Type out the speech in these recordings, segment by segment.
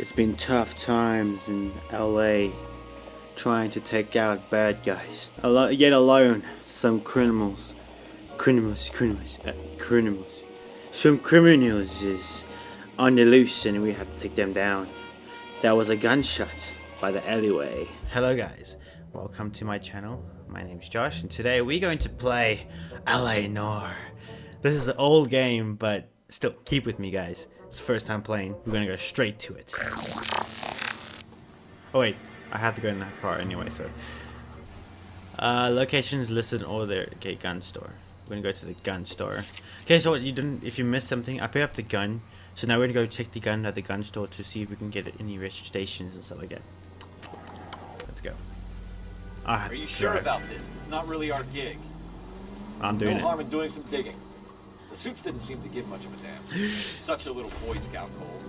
It's been tough times in LA trying to take out bad guys. Yet alone, some criminals, criminals, criminals, uh, criminals, some criminals is on the loose and we have to take them down. That was a gunshot by the alleyway. Hello guys, welcome to my channel. My name's Josh and today we're going to play LA Noire. This is an old game, but still, keep with me guys. It's the first time playing. We're gonna go straight to it. Oh wait, I have to go in that car anyway, so. Uh, locations listed in order. Okay, gun store. We're gonna go to the gun store. Okay, so what you didn't, if you missed something, I picked up the gun. So now we're gonna go check the gun at the gun store to see if we can get any registrations and stuff like that. Let's go. Ah, Are you sure drive. about this? It's not really our gig. I'm doing no it. harm in doing some digging. The suits didn't seem to give much of a damn. Such a little Boy Scout, Cole.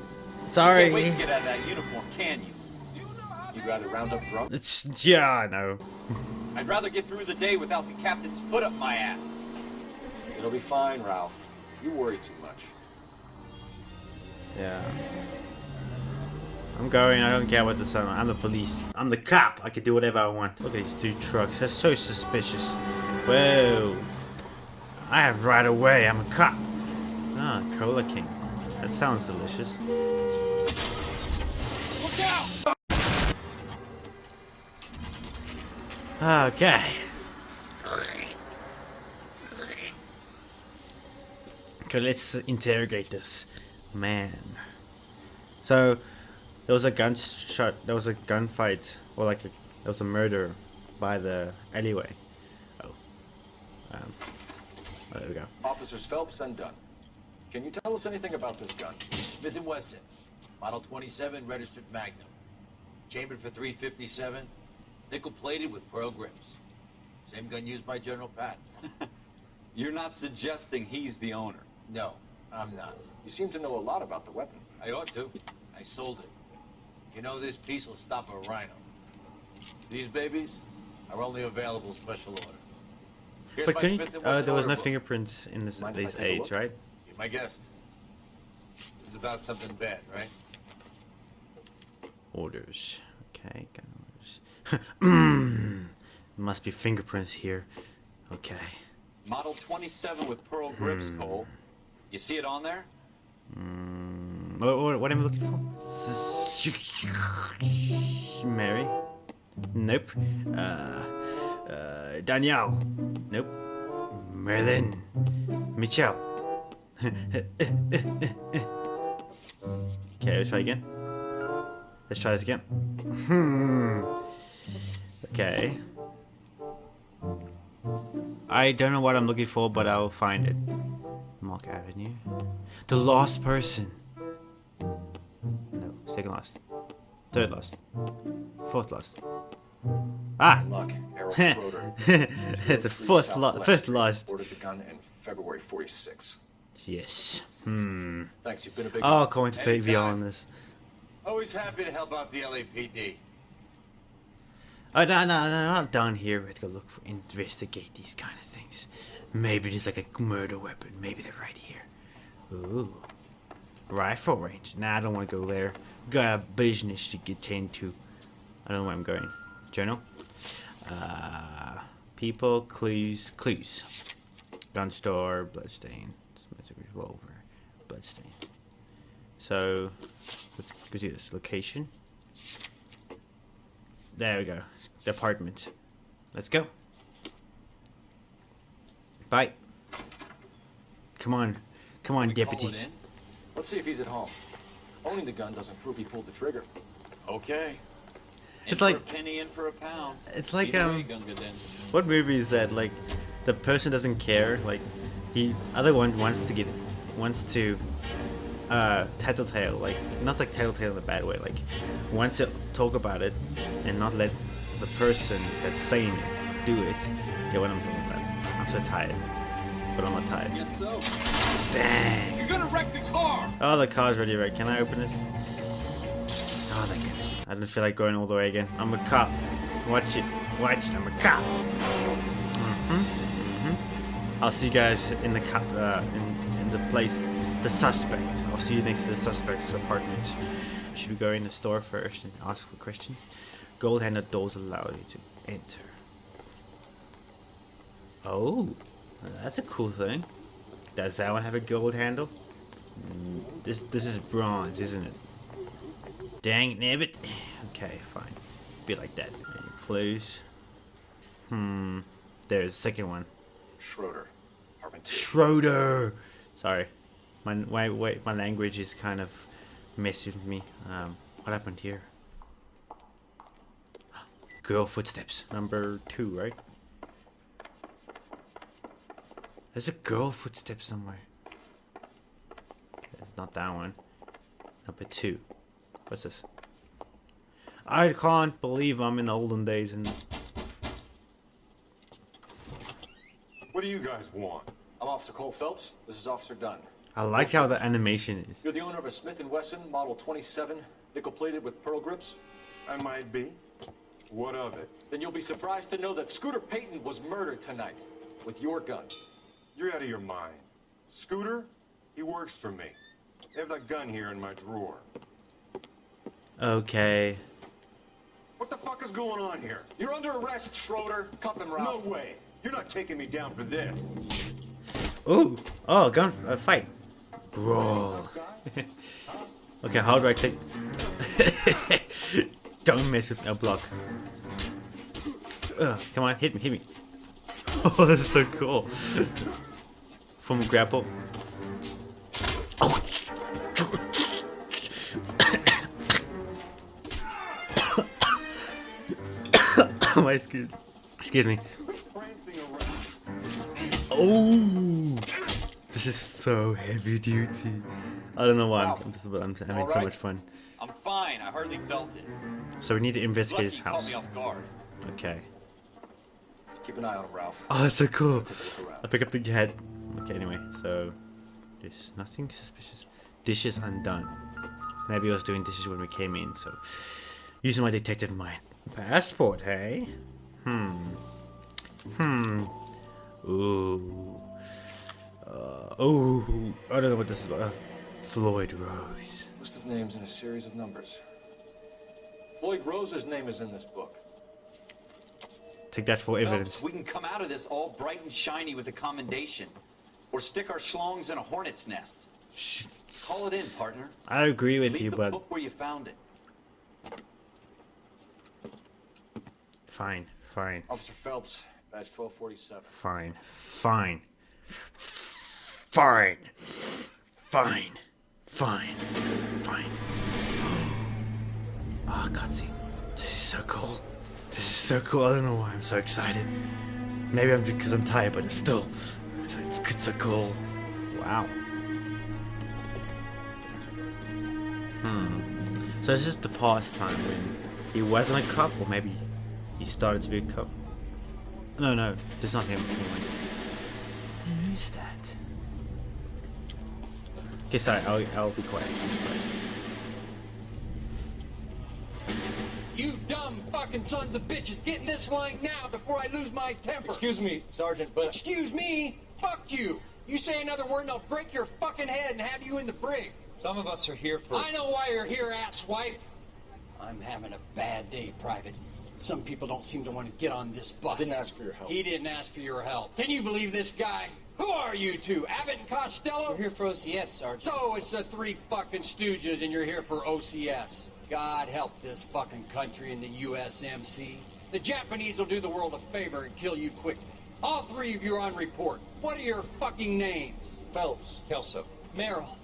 Sorry. Can't wait to get out of that uniform, can you? You'd rather round up drunk? It's yeah, I know. I'd rather get through the day without the captain's foot up my ass. It'll be fine, Ralph. You worry too much. Yeah. I'm going, I don't care what the sun. I'm the police. I'm the cop. I can do whatever I want. Look at these two trucks. That's so suspicious. Whoa. I have right away. I'm a cop. Ah, Cola King. That sounds delicious. Okay. Okay, let's interrogate this man. So, there was a gunshot, there was a gunfight, or like a, there was a murder by the alleyway. Oh. Um, Oh, there we go. Officers Phelps and Dunn. Can you tell us anything about this gun? Smith & Wesson, Model 27, registered Magnum. Chambered for 357, nickel-plated with pearl grips. Same gun used by General Patton. You're not suggesting he's the owner. No, I'm not. You seem to know a lot about the weapon. I ought to. I sold it. You know this piece will stop a rhino. These babies are only available special order. Here's But can you, uh, there was no book. fingerprints in this Mind if this age, right? You're my guest. This is about something bad, right? Orders. Okay, orders. must be fingerprints here. Okay. Model 27 with pearl grips, Hmm. Cole. You see it on there? Mm, what, what, what am I looking for? Mary? Nope. Uh, uh, Danielle? Nope. Merlin? Michelle? okay, let's try again. Let's try this again. Hmm. Okay. I don't know what I'm looking for, but I'll find it. Mark Avenue. The lost person. No, second lost. Third lost. Fourth lost. Ah! Luck, Errol Schroeder. it's a fourth, lo fifth last. Ordered the gun in February 46. Yes. Hmm. Thanks, you've been a big Oh, going to play VR on this. Always happy to help out the LAPD. Oh, no, no, no, not down here. We have to go look for, investigate these kind of things. Maybe there's like a murder weapon. Maybe they're right here. Ooh. Rifle range. Nah, I don't want to go there. Got a business to get into. I don't know where I'm going. Journal. Uh, people, clues, clues. Gun store, bloodstain. Smith revolver, bloodstain. So, let's go do this. Location. There we go. The apartment. Let's go. Bye. Come on. Come on, We call deputy. it in? Let's see if he's at home. Owning the gun doesn't prove he pulled the trigger. Okay. In It's for like- a penny, in for a pound. It's like, Either um, way, Gunga Din. What movie is that? Like, the person doesn't care. Like, he other one wants to get, wants to, uh, tattletale. Like, not like tattletale in a bad way. Like, wants to talk about it, and not let the person that's saying it do it. Get what I'm talking about? I'm so tired, but I'm not tired. Yes, so. Dang. You're gonna wreck the car! Oh, the car's ready, right? Can I open this? Oh, thank goodness. I didn't feel like going all the way again. I'm a cop. Watch it. Watch it. I'm a cop. Mm-hmm. Mm-hmm. I'll see you guys in the cop, uh, in, in the place, the suspect. I'll see you next to the suspect's apartment. Should we go in the store first and ask for questions? Gold handled doors allow you to enter. Oh, that's a cool thing. Does that one have a gold handle? Mm, This this is bronze, isn't it? Dang nabbit. Okay, fine. Be like that. And close. Hmm. There's the second one. Schroeder. Schroeder. Sorry, my my wait, my language is kind of messing with me. Um, what happened here? Girl footsteps, number two, right? There's a girl footstep somewhere. It's not that one. Number two. What's this? I can't believe I'm in the olden days and What do you guys want? I'm Officer Cole Phelps. This is Officer Dunn. I like how the animation is. You're the owner of a Smith & Wesson Model 27, nickel-plated with pearl grips? I might be. What of it? Then you'll be surprised to know that Scooter Payton was murdered tonight with your gun. You're out of your mind. Scooter? He works for me. I have that gun here in my drawer. Okay. What the fuck is going on here? You're under arrest, Schroeder. Cuff him, No way. You're not taking me down for this. Ooh. Oh, gun uh, fight. Bro. okay, how do I click? Don't mess with a block. Ugh, come on, hit me, hit me. Oh, that's so cool. From grapple. Oh. My excuse. Excuse me. Oh, this is so heavy duty. I don't know why I'm, I'm, just, I'm having so much fun. I'm fine. I hardly felt it. So we need to investigate his house. me off guard. Okay. Keep an eye on him, Ralph. Oh, that's so cool. Take a look around. I pick up the head. Okay, anyway, so there's nothing suspicious. Dishes undone. Maybe I was doing dishes when we came in, so using my detective mind. Passport, hey? Hmm. Hmm. Ooh. Uh, ooh. I don't know what this is about. Uh, Floyd Rose. List of names in a series of numbers. Floyd Rose's name is in this book. Take that for evidence. Phelps, we can come out of this all bright and shiny with a commendation. Or stick our schlongs in a hornet's nest. Call it in, partner. I agree with Leave you, the but book where you found it. Fine, fine, Officer Phelps, badge 1247. fine, fine, fine, fine, fine, fine. Ah, cutscene. This is so cool. This is so cool. I don't know why I'm so excited. Maybe I'm just because I'm tired, but it's still, it's, it's, it's so cool. Wow. Hmm. So this is the past time when he wasn't a cop, or maybe he started to be a cop. No, no, there's not him. Who's that? Okay, sorry, I'll, I'll be quiet. You dumb fucking sons of bitches, get in this line now before I lose my temper. Excuse me, Sergeant, but Excuse me? Fuck you. You say another word and I'll break your fucking head and have you in the brig. Some of us are here for. I know why you're here, asswipe. I'm having a bad day, Private. Some people don't seem to want to get on this bus. Didn't ask for your help. He didn't ask for your help. Can you believe this guy? Who are you two? Abbott and Costello? We're here for OCS, Sergeant. So it's the three fucking stooges and you're here for OCS. God help this fucking country and the USMC. The Japanese will do the world a favor and kill you quickly. All three of you are on report. What are your fucking names? Phelps. Kelso. Merrill.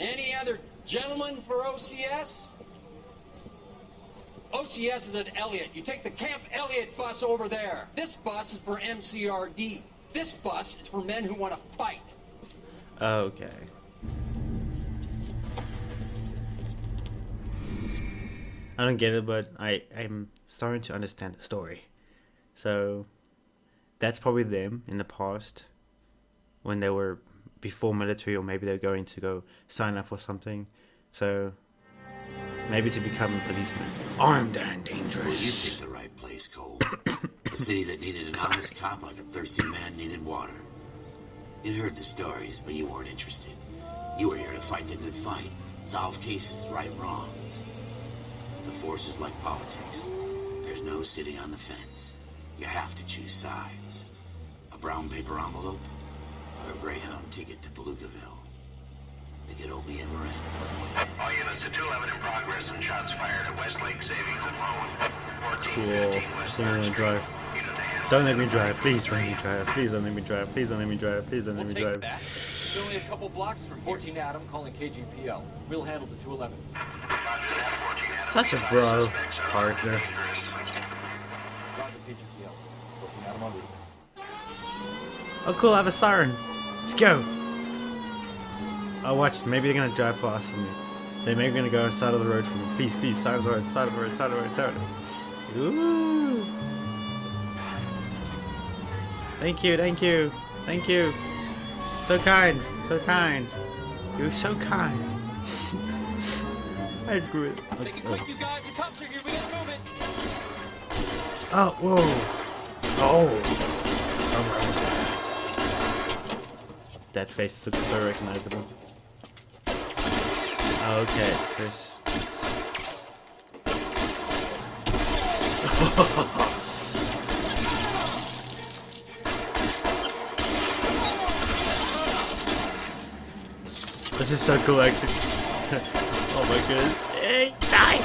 Any other gentlemen for OCS? OCS is at Elliott. You take the Camp Elliott bus over there. This bus is for MCRD. This bus is for men who want to fight. Okay. I don't get it, but I I'm starting to understand the story. So that's probably them in the past when they were before military, or maybe they're going to go sign up for something. So maybe to become a policeman, armed and Well, you dangerous. picked the right place, Cole. a city that needed an honest cop like a thirsty man needed water. You'd heard the stories, but you weren't interested. You were here to fight the good fight. Solve cases, right wrongs. The force is like politics. There's no city on the fence. You have to choose sides. A brown paper envelope or a Greyhound ticket to Palookaville. It could only ever end. All units to 211 in progress and shots fired at Westlake Savings and Loan. Cool. West Don't let me 3rd drive. Street. Unit ahead. Don't let me drive. Please don't let me drive. Please don't let me drive. Please don't let me drive. Please don't let We'll me take drive. it back. It's only a couple blocks from here. 14 Adam calling KGPL. We'll handle the 211. Roger that, 14 Adam. Such a bro suspects are partner. dangerous. Roger KGPL. 14 Adam on route. Oh, cool. I have a siren. Let's go. Oh, watch. Maybe they're gonna drive past me. They may be gonna go side of the road for me. Please, please, side of the road, side of the road, side of the road, side of the road. Ooh. Thank you, thank you, thank you. So kind, so kind. You're so kind. I screw it. Make it quick, you guys. The cops here. We gotta move it. Oh, whoa. Oh. oh that face looks so recognizable. Okay, Chris. this is so cool, actually. oh my goodness. Hey, die!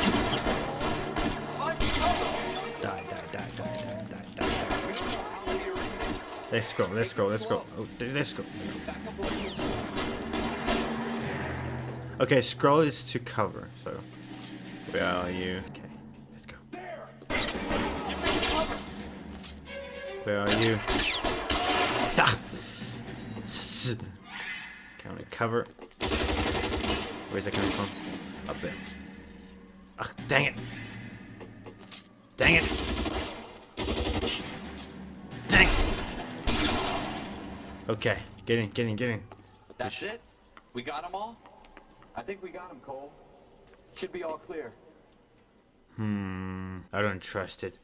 Die, die, die, die, die, die, die. Let's go, let's go, let's go. Oh, let's go. Okay, scroll is to cover, so. Where are you? Okay, let's go. Where are you? Ah! Counter cover. Where's that coming from? Up there. Ah, dang it! Dang it! Dang it! Okay, get in, get in, get in. That's it? We got them all? I think we got him, Cole. Should be all clear. Hmm, I don't trust it.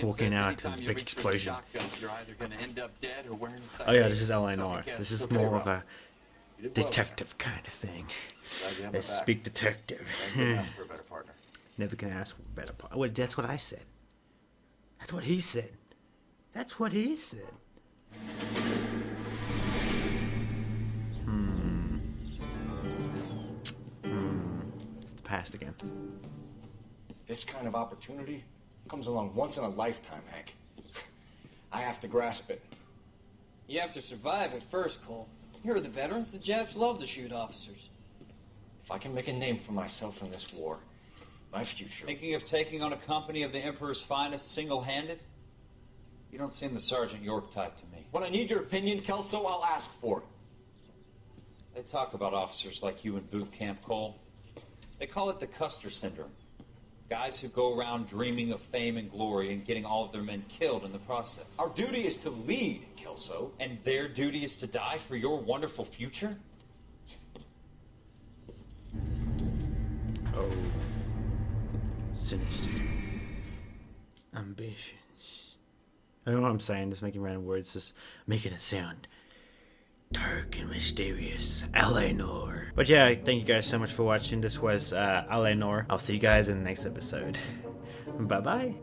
Walking out a big reach for the explosion. shotgun, you're either gonna end up dead or wearing the Oh yeah, this is LA So I Noire. This is more of a You did well. detective kind of thing. Glad you have Let's my back. speak detective. I couldn't ask for a better partner. Never can ask for a better part. Well, that's what I said. That's what he said. That's what he said. Past again. This kind of opportunity comes along once in a lifetime, Hank. I have to grasp it. You have to survive at first, Cole. Here are the veterans. The Japs love to shoot officers. If I can make a name for myself in this war, my future. Thinking of taking on a company of the Emperor's finest single-handed? You don't seem the Sergeant York type to me. When I need your opinion, Kelso, I'll ask for it. They talk about officers like you in boot camp, Cole. They call it the Custer syndrome. Guys who go around dreaming of fame and glory and getting all of their men killed in the process. Our duty is to lead, Kelso. And their duty is to die for your wonderful future? Oh. Sinister. Ambitions. I don't know what I'm saying, just making random words, just making it sound dark and mysterious. LA Noire. But yeah, thank you guys so much for watching. This was uh, LA Noire. I'll see you guys in the next episode. Bye bye.